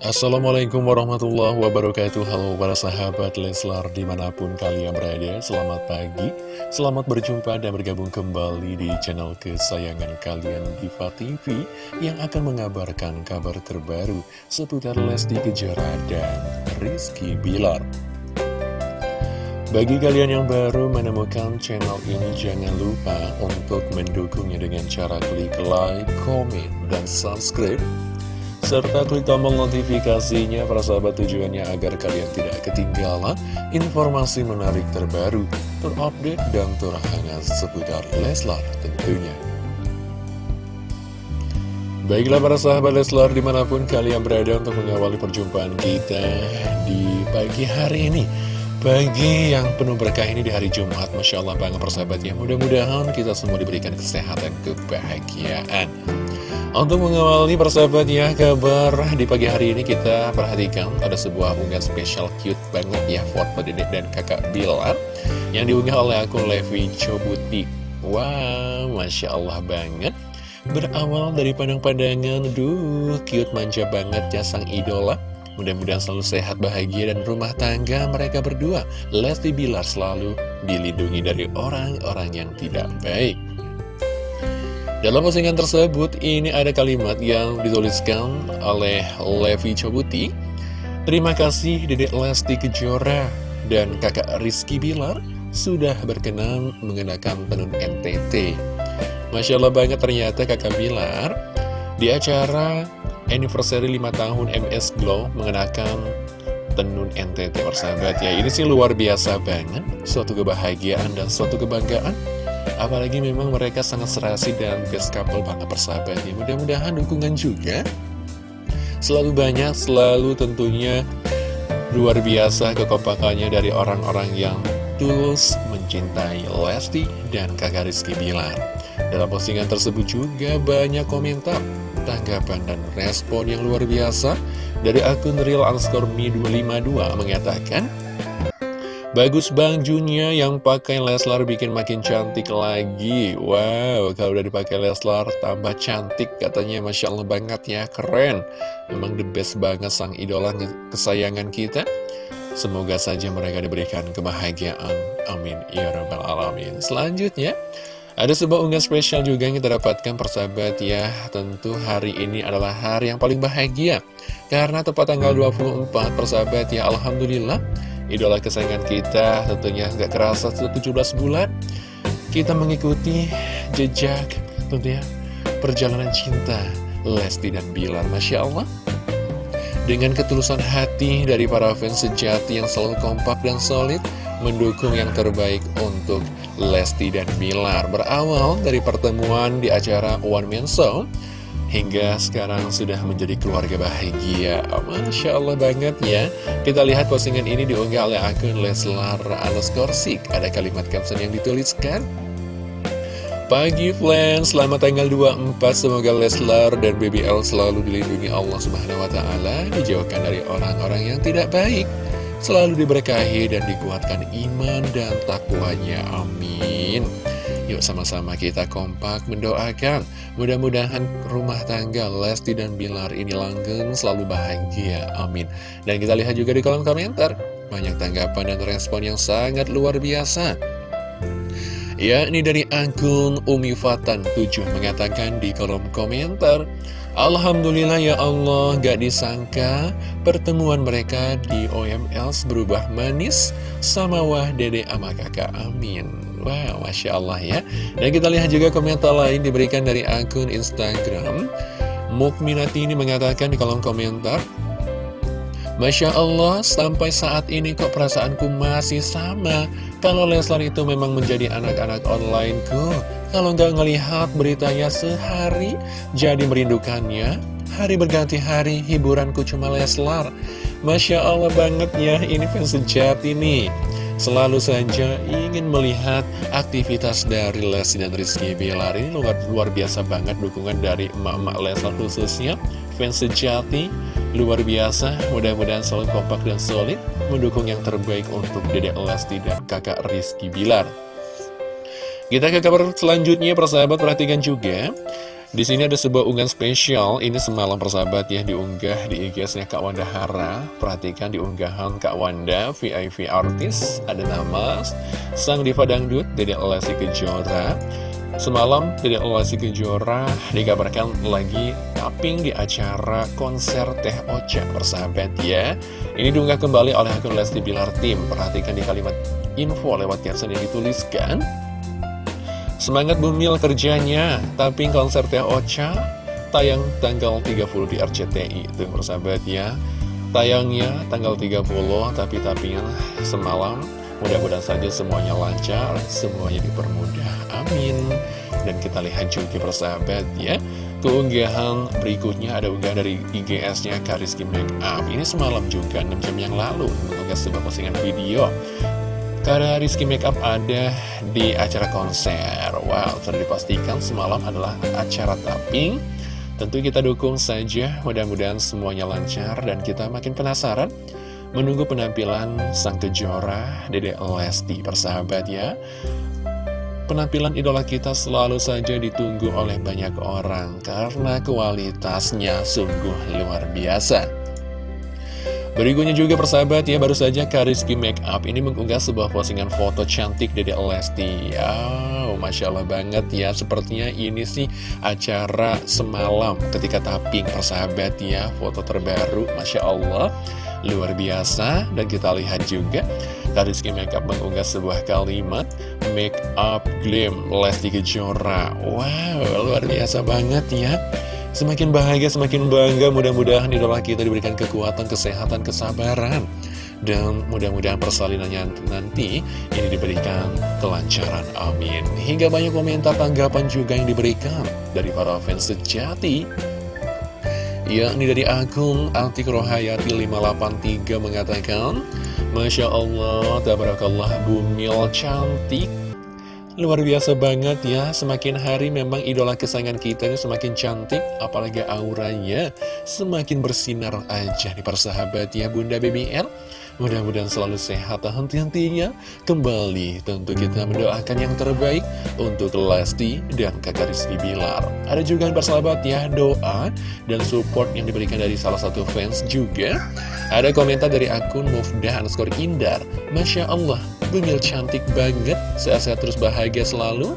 Assalamualaikum warahmatullahi wabarakatuh. Halo para sahabat Leslar di mana pun kalian berada. Selamat pagi, selamat berjumpa dan bergabung kembali di channel kesayangan kalian Diva TV Yang akan mengabarkan kabar terbaru seputar Lesti Kejora dan Rizky Bilar. Bagi kalian yang baru menemukan channel ini, jangan lupa untuk mendukungnya dengan cara klik like, komen, dan subscribe serta klik tombol notifikasinya para sahabat tujuannya agar kalian tidak ketinggalan informasi menarik terbaru, terupdate, dan terhangat seputar Leslar tentunya. Baiklah para sahabat Leslar di mana pun kalian berada untuk mengawali perjumpaan kita di pagi hari ini. Pagi yang penuh berkah ini di hari Jumat Masya Allah banget persahabat ya Mudah-mudahan kita semua diberikan kesehatan, kebahagiaan untuk mengawali persahabat ya kabar di pagi hari ini kita perhatikan ada sebuah unggahan spesial cute banget ya foto dedek dan kakak Bilar yang diunggah oleh akun Levi Cobuti. Wow, Masya Allah banget. Berawal dari pandang-pandangan, duh cute manja banget ya sang idola. Mudah-mudahan selalu sehat, bahagia, dan rumah tangga mereka berdua. Lesti Bilar selalu dilindungi dari orang-orang yang tidak baik. Dalam postingan tersebut, ini ada kalimat yang dituliskan oleh Levi Cobuti. Terima kasih Dedek Lesti Kejora dan kakak Rizky Bilar sudah berkenan mengenakan tenun NTT. Masya Allah banget ternyata kakak Bilar di acara anniversary 5 tahun MS Glow mengenakan tenun NTT persahabat ya. Ini sih luar biasa banget, suatu kebahagiaan dan suatu kebanggaan Apalagi memang mereka sangat serasi dan best couple banget persahabatnya Mudah-mudahan dukungan juga Selalu banyak, selalu tentunya luar biasa kekompakannya dari orang-orang yang tulus mencintai Lesti dan kakak Rizky Bilar. Dalam postingan tersebut juga banyak komentar, tanggapan dan respon yang luar biasa Dari akun real underscore me 252 mengatakan Bagus Bang Junya yang pakai Leslar bikin makin cantik lagi. Wow, kalau udah dipakai Leslar tambah cantik katanya. Masya Allah banget ya, keren. Memang the best banget sang idola kesayangan kita. Semoga saja mereka diberikan kebahagiaan. Amin. Ya Rabbal Alamin. Selanjutnya ada sebuah unggahan spesial juga yang kita dapatkan persahabat ya. Tentu hari ini adalah hari yang paling bahagia. Karena tepat tanggal 24 persahabat ya Alhamdulillah idola kesayangan kita tentunya nggak kerasa sudah 17 bulan kita mengikuti jejak tentunya perjalanan cinta Lesti dan Bilar Masya Allah. Dengan ketulusan hati dari para fans sejati yang selalu kompak dan solid mendukung yang terbaik untuk Lesti dan Bilar. Berawal dari pertemuan di acara One Man Show hingga sekarang sudah menjadi keluarga bahagia. Masya Allah banget ya. Kita lihat postingan ini diunggah oleh akun Leslar Skorsik ada kalimat caption yang dituliskan Pagi friends, selamat tanggal 24 Semoga Leslar dan BBL selalu dilindungi Allah Subhanahu Wa Taala. Dijauhkan dari orang-orang yang tidak baik. Selalu diberkahi dan dikuatkan iman dan takwanya. Amin Yuk sama-sama kita kompak mendoakan. Mudah-mudahan rumah tangga Lesti dan Bilar ini langgeng selalu bahagia. Amin. Dan kita lihat juga di kolom komentar. Banyak tanggapan dan respon yang sangat luar biasa. Ya, ini dari akun Umi Fatan 7 mengatakan di kolom komentar Alhamdulillah ya Allah gak disangka pertemuan mereka di OMLs berubah manis sama wah dede ama kakak. Amin Wow, Masya Allah ya. Dan kita lihat juga komentar lain diberikan dari akun Instagram. Mukminati ini mengatakan di kolom komentar Masya Allah, sampai saat ini kok perasaanku masih sama. Kalau Leslar itu memang menjadi anak-anak onlineku Kalau nggak ngelihat beritanya sehari, jadi merindukannya. Hari berganti hari, hiburanku cuma Leslar. Masya Allah banget ya, ini fans sejati nih Selalu saja ingin melihat aktivitas dari Lesti dan Rizky Bilar Ini luar, luar biasa banget dukungan dari emak-emak Leslar khususnya. Fans sejati, luar biasa Mudah-mudahan selalu kompak dan solid Mendukung yang terbaik untuk dedek Lesti dan kakak Rizky Bilar. Kita ke kabar selanjutnya persahabat perhatikan juga Di sini ada sebuah unggahan spesial, ini semalam persahabat ya diunggah di IG-nya Kak Wanda Hara. Perhatikan di unggahan Kak Wanda, VIP artis, ada nama Sang Diva Dangdut, Dede Lesti Kejora. Semalam Dede Lesti Kejora dikabarkan lagi tapping di acara konser Teh Ocha persahabat ya. Ini diunggah kembali oleh akun Lesti Bilar Tim. Perhatikan di kalimat info lewat caption yang dituliskan. Semangat bumil kerjanya, tapi konser Teh Ocha tayang tanggal 30 di RCTI. Itu persahabat ya. Tayangnya tanggal 30, tapi tapinya semalam. Mudah-mudahan saja semuanya lancar, semuanya dipermudah. Amin. Dan kita lihat juga persahabat ya. Keunggahan berikutnya ada unggahan dari IGS-nya Kariski Makeup. Ini semalam juga, 6 jam yang lalu, mengunggah sebuah postingan video karena Rizky Makeup ada di acara konser. Wow, sudah dipastikan semalam adalah acara tapping. Tentu kita dukung saja, mudah-mudahan semuanya lancar Dan kita makin penasaran. Menunggu penampilan sang kejora Dede Lesti persahabat ya. Penampilan idola kita selalu saja ditunggu oleh banyak orang Karena kualitasnya sungguh luar biasa Berikutnya juga persahabat ya, baru saja Kariski Makeup ini mengunggah sebuah postingan foto cantik Dede Lesti. Wow, Masya Allah banget ya, sepertinya ini sih acara semalam ketika tapping persahabat ya, foto terbaru, Masya Allah. Luar biasa, dan kita lihat juga Kariski Makeup mengunggah sebuah kalimat Make up glam Lesti Kejora. Wow, luar biasa banget ya Semakin bahagia, semakin bangga, mudah-mudahan idola kita diberikan kekuatan, kesehatan, kesabaran. Dan mudah-mudahan persalinannya nanti ini diberikan kelancaran, amin. Hingga banyak komentar tanggapan juga yang diberikan dari para fans sejati. Yakni dari akun Altik Rohayati 583 mengatakan, Masya Allah, tabarakallah, bumil cantik, Luar biasa banget ya, semakin hari memang idola kesayangan kita ini semakin cantik, apalagi auranya semakin bersinar aja di persahabat ya Bunda BBL. Mudah-mudahan selalu sehat. Dan henti-hentinya Kembali tentu kita mendoakan yang terbaik Untuk Lesti dan kakak Rizky Bilar. Ada juga yang bersahabat ya doa Dan support yang diberikan dari salah satu fans juga. Ada komentar dari akun Mufdah underscore Indar. Masya Allah Bumil cantik banget, sehat-sehat terus bahagia selalu.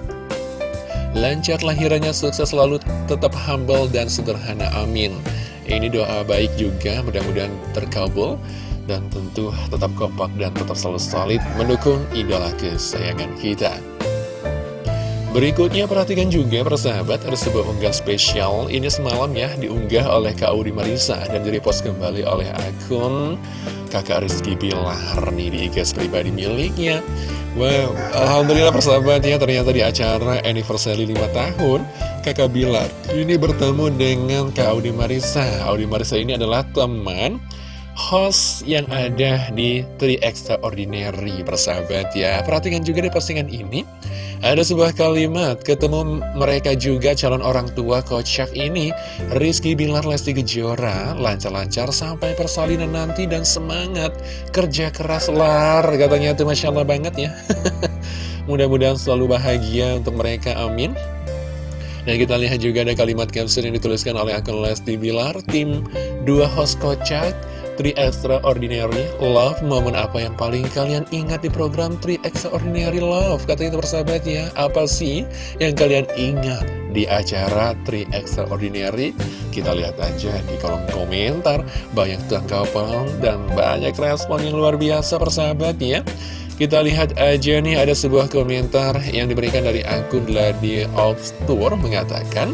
Lancar lahirannya, sukses selalu, tetap humble dan sederhana, amin. Ini doa baik juga, mudah-mudahan terkabul. Dan tentu tetap kompak dan tetap selalu solid mendukung idola kesayangan kita. Berikutnya perhatikan juga persahabat ada sebuah unggah spesial. Ini semalam ya diunggah oleh Kak Audi Marisa Dan direpost kembali oleh akun kakak Rizky Bilar nih di IG pribadi miliknya. Wow, Alhamdulillah persahabat ya ternyata di acara anniversary 5 tahun kakak Bilar ini bertemu dengan Kak Audi Marisa. Audi Marisa ini adalah teman host yang ada di Tri Extraordinary persahabat ya Perhatikan juga di postingan ini ada sebuah kalimat, ketemu mereka juga calon orang tua kocak ini, Rizky Bilar Lesti Kejora, lancar-lancar sampai persalinan nanti dan semangat, kerja keras lar, katanya itu Masya Allah banget ya. Mudah-mudahan selalu bahagia untuk mereka, amin. Dan kita lihat juga ada kalimat caption yang dituliskan oleh akun Lesti Bilar, tim dua host kocak, Tri Extraordinary Love Momen apa yang paling kalian ingat di program Tri Extraordinary Love? Katanya itu persahabat ya Apa sih yang kalian ingat di acara Tri Extraordinary? Kita lihat aja di kolom komentar. Banyak tanggapan dan banyak respon yang luar biasa persahabat ya kita lihat aja nih ada sebuah komentar yang diberikan dari akun Lady of Tour mengatakan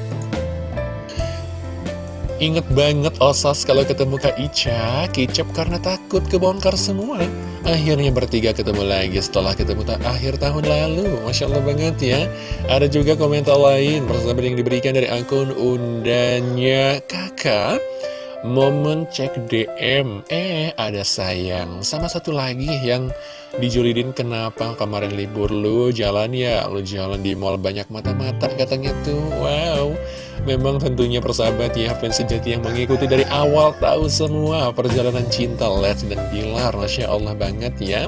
Ingat banget Osas kalau ketemu Kak Ica, kicap karena takut kebongkar semua. Akhirnya bertiga ketemu lagi setelah ketemu tak akhir tahun lalu. Masya Allah banget ya. Ada juga komentar lain bersama yang diberikan dari akun undanya kakak. Momen cek DM Eh ada sayang Sama satu lagi yang dijulidin Kenapa kemarin libur lu jalan ya Lu jalan di mall banyak mata-mata Katanya tuh wow Memang tentunya persahabat ya fans sejati yang mengikuti dari awal Tahu semua perjalanan cinta Let's dan Bilar Masya Allah banget ya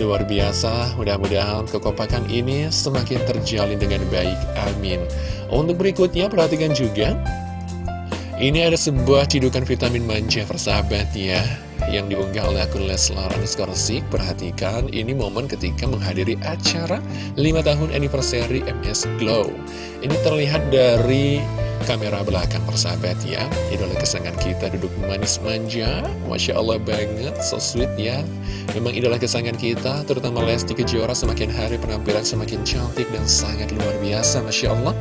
Luar biasa, mudah-mudahan kekompakan ini semakin terjalin dengan baik. Amin. Untuk berikutnya, perhatikan juga. Ini ada sebuah cidukan vitamin manja persahabat ya yang diunggah oleh akun Leslar Anuskorsik. Perhatikan, ini momen ketika menghadiri acara 5 tahun anniversary MS Glow. Ini terlihat dari kamera belakang persahabat ya Idola kesayangan kita duduk manis manja Masya Allah banget, so sweet ya Memang idola kesayangan kita, terutama Lesti Kejora semakin hari penampilan semakin cantik dan sangat luar biasa Masya Allah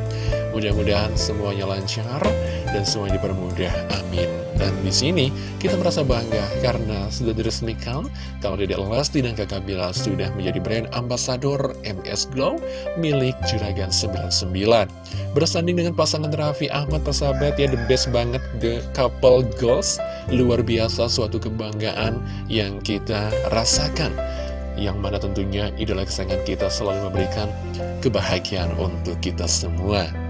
Mudah-mudahan semuanya lancar dan semuanya dipermudah. Amin. Dan di sini kita merasa bangga karena sudah diresmikan kalau Dede Lesti dan Kakak Bila sudah menjadi brand ambasador MS Glow milik Juragan 99. Bersanding dengan pasangan Raffi Ahmad persahabat ya the best banget the couple goals. Luar biasa suatu kebanggaan yang kita rasakan yang mana tentunya idola kesayangan kita selalu memberikan kebahagiaan untuk kita semua.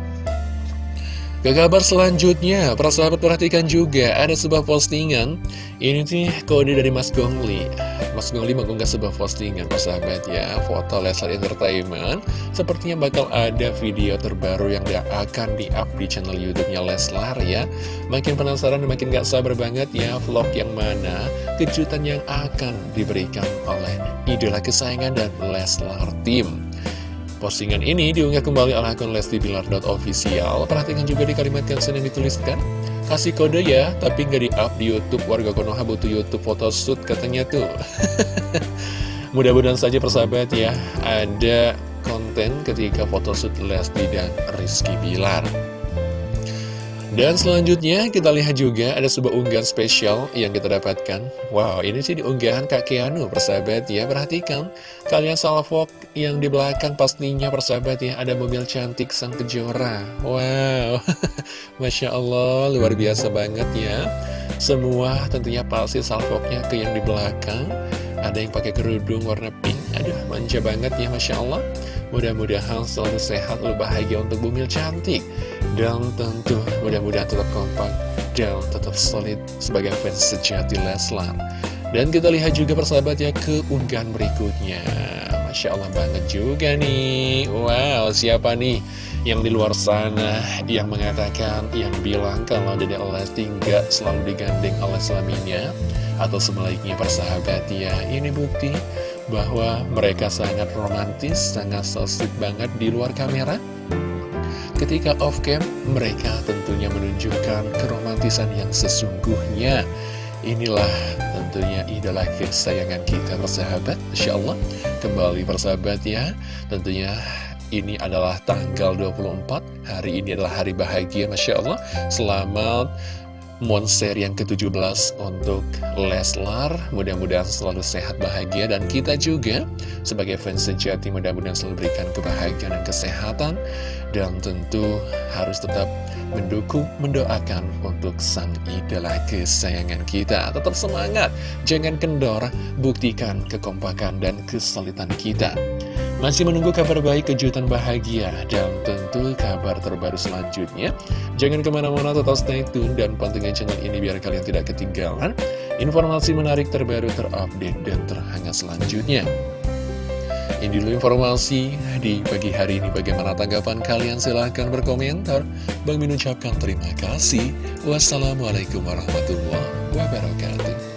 Ke kabar selanjutnya, para sahabat perhatikan juga ada sebuah postingan. Ini nih kode dari Mas Gongli. Mas Gongli mengunggah sebuah postingan persahabat ya. Foto Leslar Entertainment. Sepertinya bakal ada video terbaru yang akan di-up di channel Youtube-nya Leslar ya. Makin penasaran dan makin gak sabar banget ya Vlog yang mana kejutan yang akan diberikan oleh idola kesayangan dan Leslar Team Postingan ini diunggah kembali oleh akun Lesti Bilar.official. Perhatikan juga di kalimat caption yang dituliskan. Kasih kode ya, tapi nggak di-up di Youtube. Warga Konoha butuh Youtube photoshoot katanya tuh. Mudah-mudahan saja persahabat ya, ada konten ketika photoshoot Lesti dan Rizky Bilar. Dan selanjutnya kita lihat juga ada sebuah unggahan spesial yang kita dapatkan. Wow ini sih di unggahan Kak Keanu persahabat ya Perhatikan. Kalian salvok yang di belakang pastinya persahabat ya Ada mobil cantik sang kejora. Wow Masya Allah luar biasa banget ya. Semua tentunya pasti salvoknya ke yang di belakang. Ada yang pakai kerudung warna pink. Aduh manja banget ya Masya Allah. Mudah-mudahan selalu sehat, lalu bahagia untuk bumil cantik Dan tentu mudah-mudahan tetap kompak dan tetap solid sebagai fans sejati Leslar. Dan kita lihat juga persahabatnya ke unggahan berikutnya. Masya Allah banget juga nih. Wow, siapa nih yang di luar sana yang mengatakan, yang bilang kalau Dede Lesti nggak selalu digandeng oleh suaminya Atau sebaliknya persahabat ya Ini bukti bahwa mereka sangat romantis, sangat so banget di luar kamera. Ketika off-cam, mereka tentunya menunjukkan keromantisan yang sesungguhnya. Inilah tentunya idola kesayangan kita persahabat, Insya Allah. Kembali persahabat ya, tentunya ini adalah tanggal 24 Hari ini adalah hari bahagia Masya Allah Selamat Monster yang ke-17 untuk Leslar. Mudah-mudahan selalu sehat bahagia Dan kita juga sebagai fans sejati Mudah-mudahan selalu berikan kebahagiaan dan kesehatan. Dan tentu harus tetap mendukung, mendoakan Untuk sang idola kesayangan kita. Tetap semangat, jangan kendor Buktikan kekompakan dan kesulitan kita masih menunggu kabar baik, kejutan bahagia, dan tentu kabar terbaru selanjutnya. Jangan ke mana-mana, tetap stay tune dan pantengin channel ini biar kalian tidak ketinggalan informasi menarik terbaru, terupdate, dan terhangat selanjutnya. Ini dulu informasi di pagi hari ini. Bagaimana tanggapan kalian? Silahkan berkomentar. Bang Min ucapkan terima kasih. Wassalamualaikum warahmatullahi wabarakatuh.